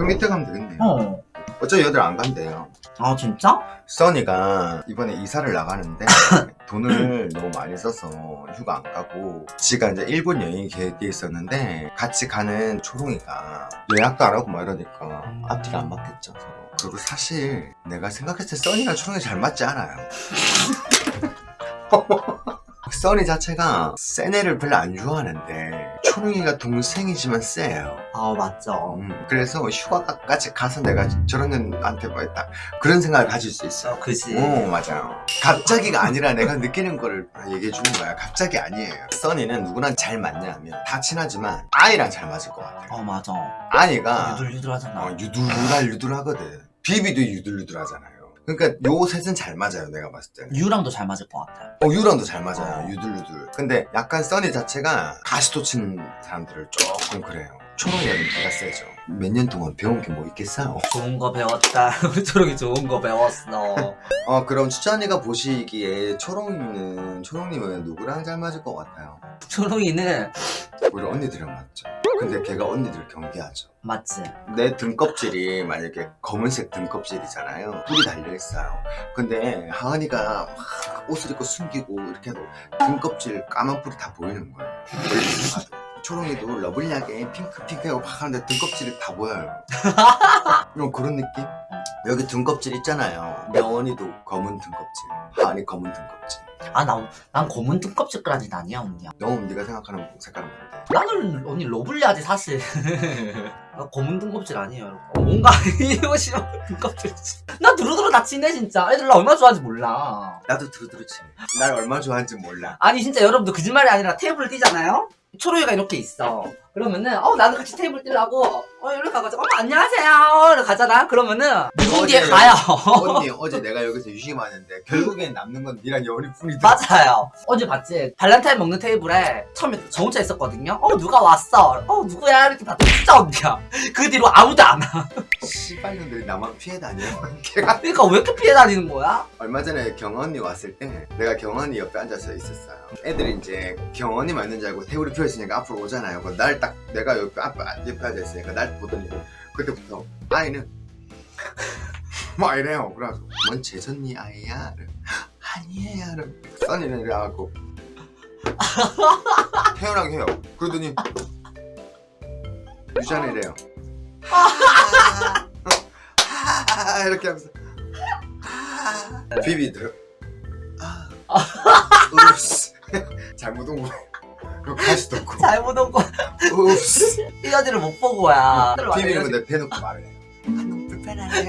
그 밑에 가면 되겠네요 어. 어차피 여들 안 간대요 아 진짜? 써니가 이번에 이사를 나가는데 돈을 너무 많이 써서 휴가 안 가고 지가 이제 일본 여행이 계획돼 있었는데 같이 가는 초롱이가 예약도 안 하고 막 이러니까 음. 앞뒤가 안 맞겠죠 서로 그리고 사실 내가 생각했을 때 써니랑 초롱이 잘 맞지 않아요 써니 자체가 센 애를 별로 안 좋아하는데 초롱이가 동생이지만 세요 아 맞죠. 음, 그래서 휴가까지 가서 내가 저런 애한테 뭐 했다 그런 생각을 가질 수 있어 어, 그지. 오 맞아요 갑자기가 아니라 내가 느끼는 거를 얘기해 주는 거야 갑자기 아니에요 써니는 누구랑 잘 맞냐 하면 다 친하지만 아이랑 잘 맞을 것 같아 어 맞아. 아이가 유들유들하잖아. 어, 유들유들 유들하거든 비비도 유들유들하잖아요 그러니까 요 셋은 잘 맞아요 내가 봤을 때는 유랑도 잘 맞을 것 같아. 어 유랑도 잘 맞아요 어. 유들유들 근데 약간 써니 자체가 가시도 치는 사람들을 조금 그래요 초롱이가 좀 기가 세죠 몇 년 동안 배운 게 뭐 있겠어요 좋은 거 배웠다. 초롱이 좋은 거 배웠어. 어 그럼 추천이가 보시기에 초롱이는 초롱님은 누구랑 잘 맞을 것 같아요? 초롱이는 우리 언니들이랑 맞죠 근데 걔가 언니들 경계하죠. 맞지. 내 등껍질이 만약에 검은색 등껍질이잖아요. 뿔이 달려있어요. 근데 하은이가 막 옷을 입고 숨기고 이렇게 해도 등껍질 까만 뿔이 다 보이는 거예요 초롱이도 lovely하게 핑크핑크하고 막 하는데 등껍질이 다 보여요. 그런 느낌? 여기 등껍질 있잖아요. 명언이도 검은 등껍질 하은이 검은 등껍질 아, 나, 난 검은 등껍질까지는 아니야, 언니야. 너무 네가 생각하는 색깔은 뭔데? 나는 언니 lovely하지, 사실. 나 검은 등껍질 아니에요, 여러분. 어, 뭔가 싫어, 등껍질. 나 두루두루 다 친해, 진짜. 애들 나 얼마나 좋아하는지 몰라. 나도 두루두루 친해 날 얼마나 좋아하는지 몰라 아니, 진짜 여러분들 거짓말이 아니라 테이블을 띄잖아요? 초롱이가 이렇게 있어. 그러면은, 어, 나도 같이 테이블 띄려고, 어, 이렇게 가가지고, 어, 안녕하세요. 이렇게 가잖아? 그러면은, 어제 가요. 언니 어제 내가 여기서 유심하는데 결국엔 남는 건 니랑 여운이 뿐이다 맞아요. 어제 봤지? 발렌타인 먹는 테이블에 처음에 저 혼자 있었거든요? 어, 누가 왔어? 어, 누구야? 이렇게 봤더니 진짜 언니야. 그 뒤로 아무도 안 와. 씨발년들이 나만 피해 다녀 걔가 그러니까 왜 이렇게 피해 다니는 거야? 얼마 전에 경언니 왔을 때 내가 경언니 옆에 앉아서 있었어요 애들이 이제 경언니 맞는 줄 알고 테이블이 펴있으니까 앞으로 오잖아요 날 딱 내가 옆에 앞에 옆에 앉아있으니까 날 보더니 그때부터 아이는 뭐 이래요? 그래가지고 뭔 재선니 아이야? 이래. 아니에요. 이래. 써니는 이래갖고 태연하게 해요. 그러더니 유잔이래요. 아, 이렇게 하면서 비비들. 아, 읍스. 잘못 온 거야 그리고 가시도 없고 잘못 온 거. 이 언니를 못본 거야. 비비는 내 대놓고 말을 해요 아, 너무 불편하네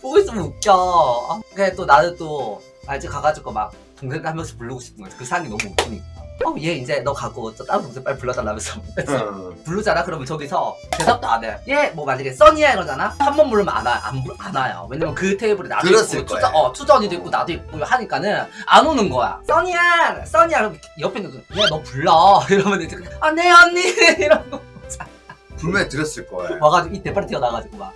보고 있으면 웃겨. 그래 또 나는 또 알지 가가지고 막 동생들 한 명씩 부르고 싶은 거지. 그 상황이 너무 웃기니까. 어, 얘 이제 너 가고 저 다른 동생 빨리 불러달라면서. 어. 부르잖아? 그러면 저기서 대답도 안 해. 얘뭐 만약에 써니야 이러잖아? 한 번 부르면 안, 와, 안, 부- 안 와요. 왜냐면 그 테이블에 나도 있고, 거야. 투자, 어, 투자 언니도 있고 나도 있고 하니까는 안 오는 거야. 써니야! 써니야! 그럼 옆에 있는 거, 얘너 불러. 이러면 이제, 아, 네, 언니! 이러고 분명히 들었을 거예요 와가지고 이 대파리 튀어나와가지고 막.